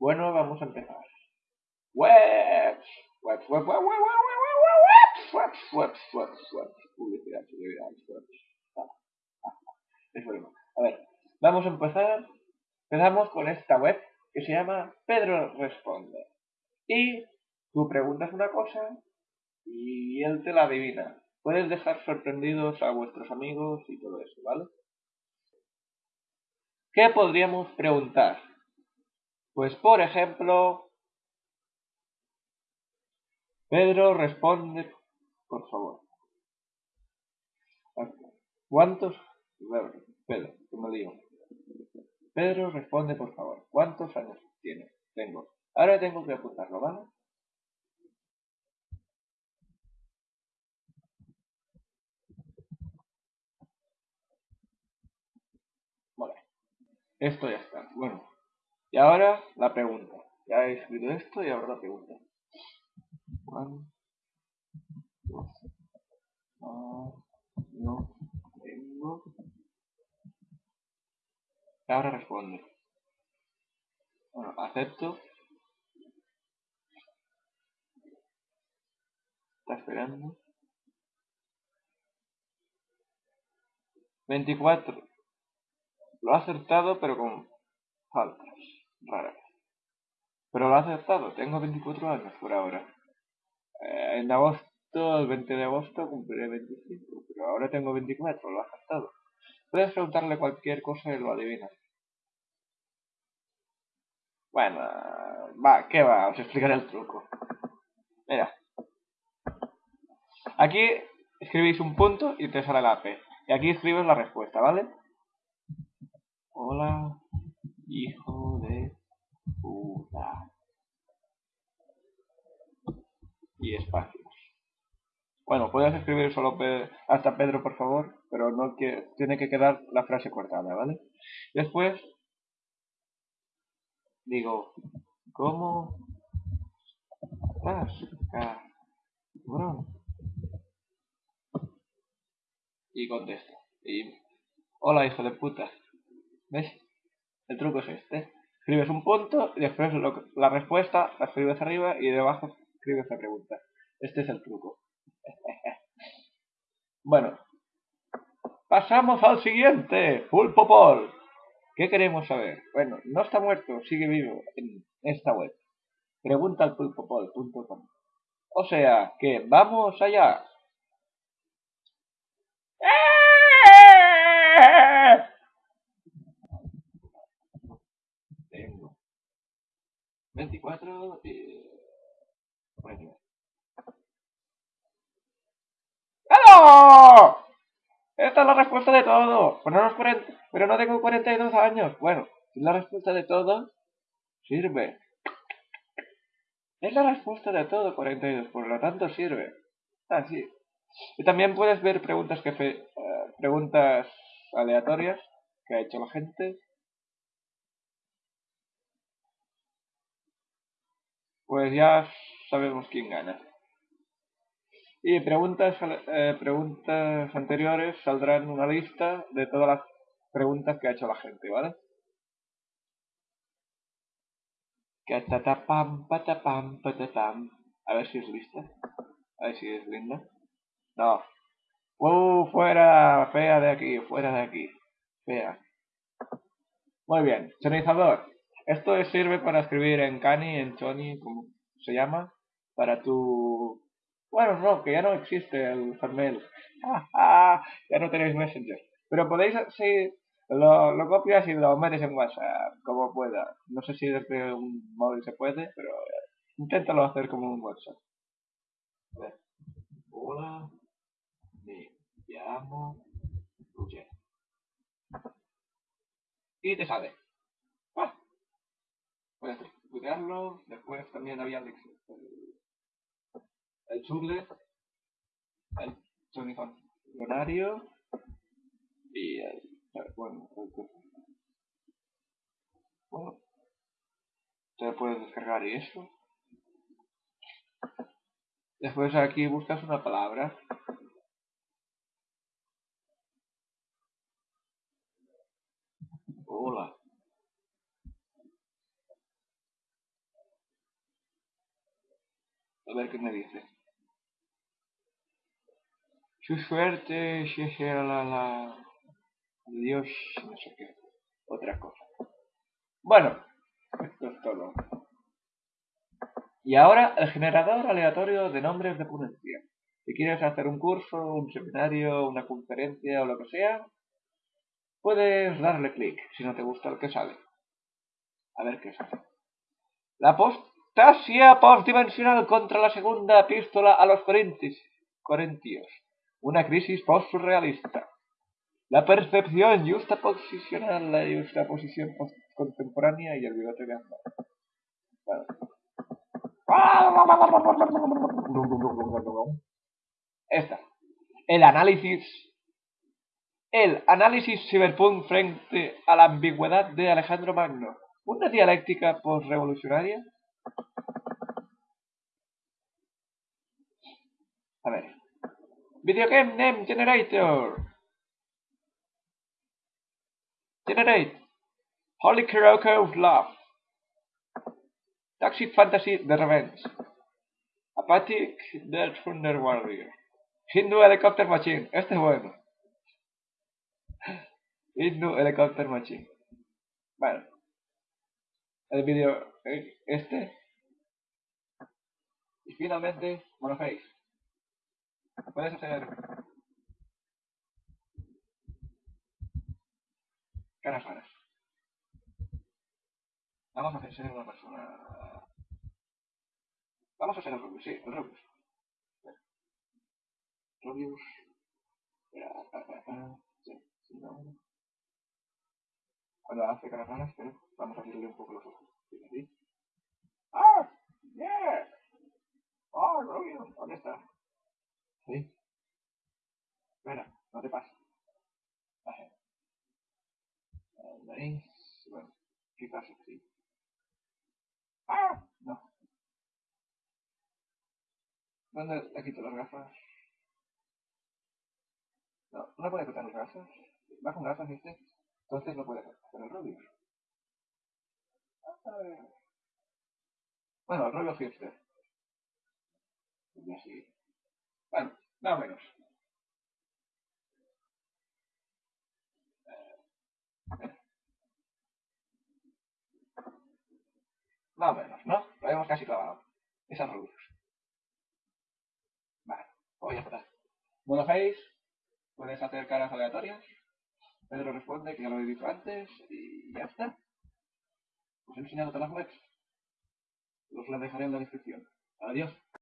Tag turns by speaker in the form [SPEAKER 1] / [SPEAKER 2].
[SPEAKER 1] Bueno, vamos a empezar. Webs, webs, webs, webs, webs, webs, webs, webs, webs, publicidad, publicidad, webs. Es bueno. A ver, vamos a empezar. Empezamos con esta web que se llama Pedro Responde. Y tú preguntas una cosa y él te la adivina. Puedes dejar sorprendidos a vuestros amigos y todo eso, ¿vale? ¿Qué podríamos preguntar? Pues por ejemplo, Pedro responde, por favor. ¿Cuántos? Pedro, me lío. Pedro responde, por favor. ¿Cuántos años tiene? Tengo. Ahora tengo que apuntarlo, ¿vale? Vale. Esto ya está. Bueno. Y ahora la pregunta. Ya he escrito esto y ahora la pregunta. ¿Cuántos no tengo? Y ahora responde. Bueno, acepto. Está esperando. 24. Lo ha acertado, pero con faltas raras. Pero lo ha acertado. Tengo 24 años por ahora. Eh, en agosto, el 20 de agosto, cumpliré 25. Pero ahora tengo 24. Lo ha acertado. Puedes preguntarle cualquier cosa y lo adivina. Bueno, va, ¿qué va? Os explicaré el truco. Mira. Aquí escribís un punto y te sale la P. Y aquí escribes la respuesta, ¿vale? Hola, hijo de Y espacios. Bueno, puedes escribir solo hasta Pedro, por favor, pero no que tiene que quedar la frase cortada, ¿vale? Después digo, ¿cómo estás, cabrón? Y contesto. Y, hola, hijo de puta. ¿Ves? El truco es este. Escribes un punto y después la respuesta la escribes arriba y debajo escribes la pregunta. Este es el truco. bueno, pasamos al siguiente. Pulpo Paul. ¿Qué queremos saber? Bueno, no está muerto, sigue vivo en esta web. Pregunta al pulpopol.com. O sea, que vamos allá. 24 y... ¡Hello! Esta es la respuesta de todo. Pero no, 40, pero no tengo 42 años. Bueno, es la respuesta de todo. Sirve. Es la respuesta de todo 42, por lo tanto sirve. Así. Ah, y también puedes ver preguntas que fe, eh, preguntas aleatorias que ha hecho la gente. Pues ya sabemos quién gana. Y preguntas, eh, preguntas anteriores saldrán una lista de todas las preguntas que ha hecho la gente, ¿vale? A ver si es lista. A ver si es linda. No. ¡Uh! Fuera, fea de aquí, fuera de aquí. Fea. Muy bien. Sonizador. Esto sirve para escribir en Cani, en Choni, como se llama, para tu bueno, no, que ya no existe el Hotmail. ya no tenéis Messenger. Pero podéis, si lo, copias y lo metes en WhatsApp, como pueda. No sé si desde un móvil se puede, pero inténtalo hacer como un WhatsApp. A ver. Hola, me llamo Roger. Y te sale. Puedes estudiarlo, después también había lecciones el Churle, el Sony Funcionario y el, bueno, el, bueno, te puedes descargar y eso. Después aquí buscas una palabra. Hola. A ver qué me dice. Su suerte, la. Dios, no sé qué. Otra cosa. Bueno, esto es todo. Y ahora el generador aleatorio de nombres de ponencia. Si quieres hacer un curso, un seminario, una conferencia o lo que sea, puedes darle clic si no te gusta el que sale. A ver qué sale. La apostasia postdimensional contra la segunda epístola a los Corintios. Una crisis post-surrealista. La percepción justaposicional, la justaposición contemporánea y el bigote de Esta. El análisis. El análisis cyberpunk frente a la ambigüedad de Alejandro Magno. Una dialéctica postrevolucionaria. A ver. Video Game Name Generator. Generate. Holy Karaoke of Love. Toxic Fantasy The Revenge. Apathic The Thunder Warrior. Hindu Helicopter Machine. Este es bueno. Hindu Helicopter Machine. Bueno. El vídeo eh, este. Y finalmente, Monoface. Puedes hacer caras raras. Vamos a hacer una persona. Vamos a ser el Rubius, sí, el Rubius. Rubius. Sí, sí, no. Cuando hace caras raras, pero vamos a abrirle un poco los ojos. ¡Ah! ¡Yeah! ¡Oh, Rubius! ¿Dónde está? ¿Sí? Espera, no te pases. ¿Veis? Bueno, quizás sí. ¡Ah! No. ¿Dónde le quito las gafas? No, no puede quitar las gafas. Va con gafas este. Entonces no puede hacer el rubio. Bueno, el rollo hipster. Y así. Bueno, más o menos. ¿no? Lo hemos casi clavado. Esas rubios. Vale, pues ya está. Monoface, puedes hacer caras aleatorias. Pedro responde que ya lo he dicho antes y ya está. Os he enseñado todas las webs. Os las dejaré en la descripción. Adiós.